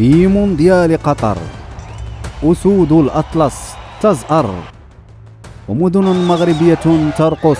في مونديال قطر. أسود الأطلس تزأر. ومدن مغربية ترقص.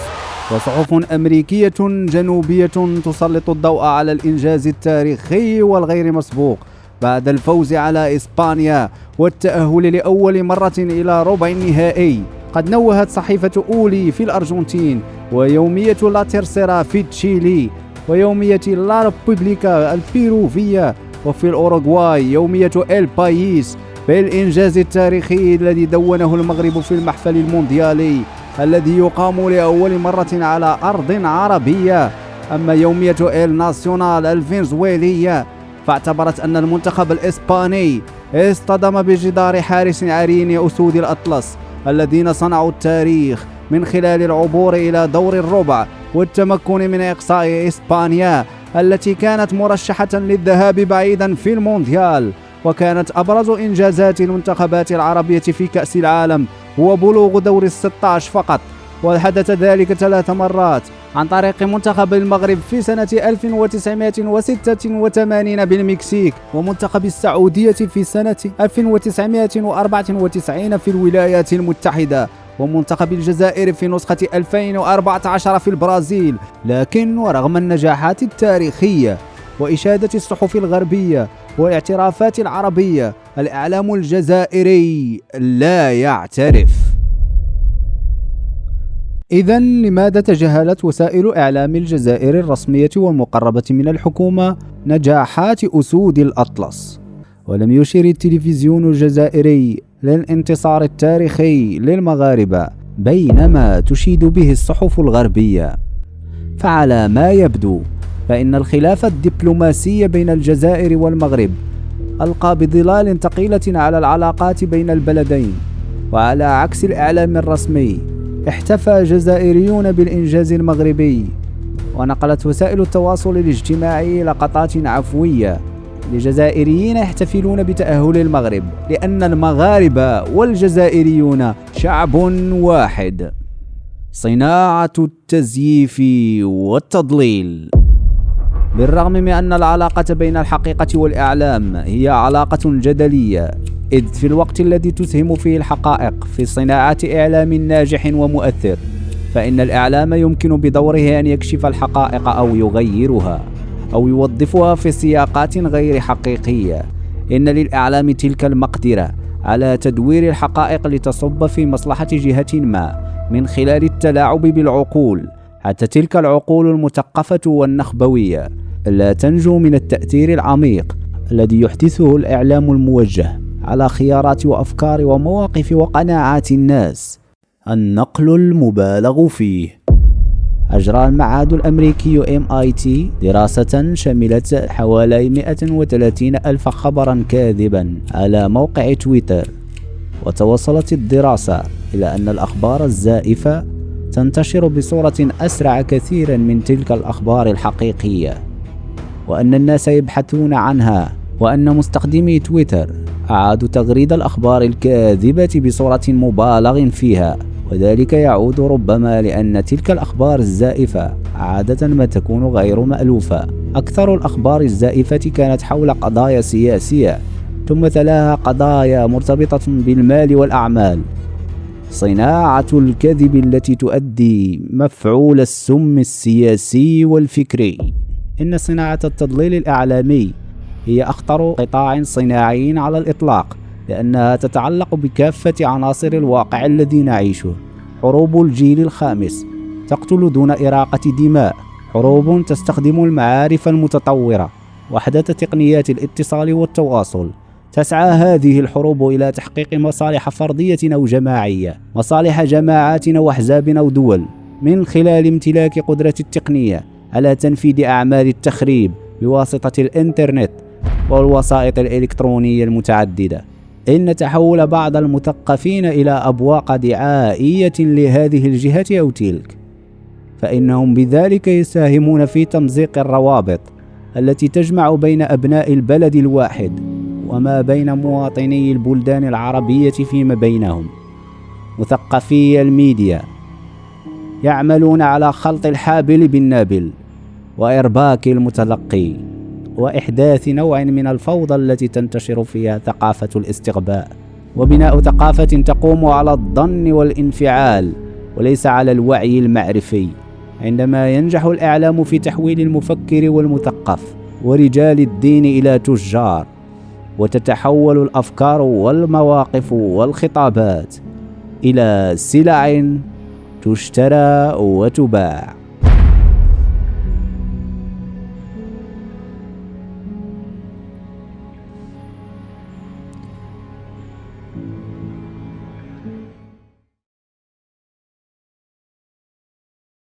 وصحف أمريكية جنوبية تسلط الضوء على الإنجاز التاريخي والغير مسبوق. بعد الفوز على إسبانيا والتأهل لأول مرة إلى ربع النهائي. قد نوهت صحيفة أولي في الأرجنتين ويومية لا تيرسيرا في تشيلي. ويومية لا ريبوبليكا البيروفية وفي الأوروغواي يومية إل بايس بالإنجاز التاريخي الذي دونه المغرب في المحفل المونديالي الذي يقام لأول مرة على أرض عربية. أما يومية إل ناسيونال الفنزويلية فاعتبرت أن المنتخب الإسباني اصطدم بجدار حارس عرين أسود الأطلس الذين صنعوا التاريخ من خلال العبور إلى دور الربع والتمكن من إقصاء إسبانيا. التي كانت مرشحة للذهاب بعيدا في المونديال وكانت أبرز إنجازات المنتخبات العربية في كأس العالم هو بلوغ دور الستاش فقط. وحدث ذلك ثلاث مرات عن طريق منتخب المغرب في سنة 1986 بالمكسيك ومنتخب السعودية في سنة 1994 في الولايات المتحدة. ومنتخب الجزائر في نسخة 2014 في البرازيل لكن ورغم النجاحات التاريخية وإشادة الصحف الغربية والاعترافات العربية الإعلام الجزائري لا يعترف إذا لماذا تجاهلت وسائل إعلام الجزائر الرسمية والمقربة من الحكومة نجاحات أسود الأطلس؟ ولم يشر التلفزيون الجزائري للانتصار التاريخي للمغاربة بينما تشيد به الصحف الغربية. فعلى ما يبدو فإن الخلاف الدبلوماسي بين الجزائر والمغرب ألقى بظلال ثقيلة على العلاقات بين البلدين وعلى عكس الإعلام الرسمي احتفى جزائريون بالإنجاز المغربي ونقلت وسائل التواصل الاجتماعي لقطات عفوية لجزائريين يحتفلون بتأهل المغرب لأن المغاربة والجزائريون شعب واحد. صناعة التزييف والتضليل. بالرغم من أن العلاقة بين الحقيقة والإعلام هي علاقة جدلية إذ في الوقت الذي تسهم فيه الحقائق في صناعة إعلام ناجح ومؤثر فإن الإعلام يمكن بدوره أن يكشف الحقائق أو يغيرها. أو يوظفها في سياقات غير حقيقية. إن للإعلام تلك المقدرة على تدوير الحقائق لتصب في مصلحة جهة ما من خلال التلاعب بالعقول. حتى تلك العقول المثقفة والنخبوية لا تنجو من التأثير العميق الذي يحدثه الإعلام الموجه على خيارات وأفكار ومواقف وقناعات الناس. النقل المبالغ فيه. أجرى المعهد الأمريكي MIT دراسة شملت حوالي 130 ألف خبرا كاذبا على موقع تويتر وتوصلت الدراسة إلى أن الأخبار الزائفة تنتشر بصورة أسرع كثيرا من تلك الأخبار الحقيقية وأن الناس يبحثون عنها وأن مستخدمي تويتر أعادوا تغريد الأخبار الكاذبة بصورة مبالغ فيها. وذلك يعود ربما لأن تلك الأخبار الزائفة عادة ما تكون غير مألوفة. أكثر الأخبار الزائفة كانت حول قضايا سياسية ثم تلاها قضايا مرتبطة بالمال والأعمال. صناعة الكذب التي تؤدي مفعول السم السياسي والفكري. إن صناعة التضليل الإعلامي هي أخطر قطاع صناعي على الإطلاق. لأنها تتعلق بكافة عناصر الواقع الذي نعيشه. حروب الجيل الخامس. تقتل دون إراقة دماء. حروب تستخدم المعارف المتطورة. وحدة تقنيات الاتصال والتواصل. تسعى هذه الحروب إلى تحقيق مصالح فردية أو جماعية. مصالح جماعات أو أحزاب أو دول. من خلال امتلاك قدرة التقنية. على تنفيذ أعمال التخريب. بواسطة الإنترنت. والوسائط الإلكترونية المتعددة. إن تحول بعض المثقفين إلى أبواق دعائية لهذه الجهة أو تلك. فإنهم بذلك يساهمون في تمزيق الروابط التي تجمع بين أبناء البلد الواحد وما بين مواطني البلدان العربية فيما بينهم. مثقفي الميديا يعملون على خلط الحابل بالنابل وإرباك المتلقي. وإحداث نوع من الفوضى التي تنتشر فيها ثقافة الاستغباء. وبناء ثقافة تقوم على الظن والانفعال وليس على الوعي المعرفي. عندما ينجح الإعلام في تحويل المفكر والمثقف ورجال الدين إلى تجار وتتحول الأفكار والمواقف والخطابات إلى سلع تشترى وتباع.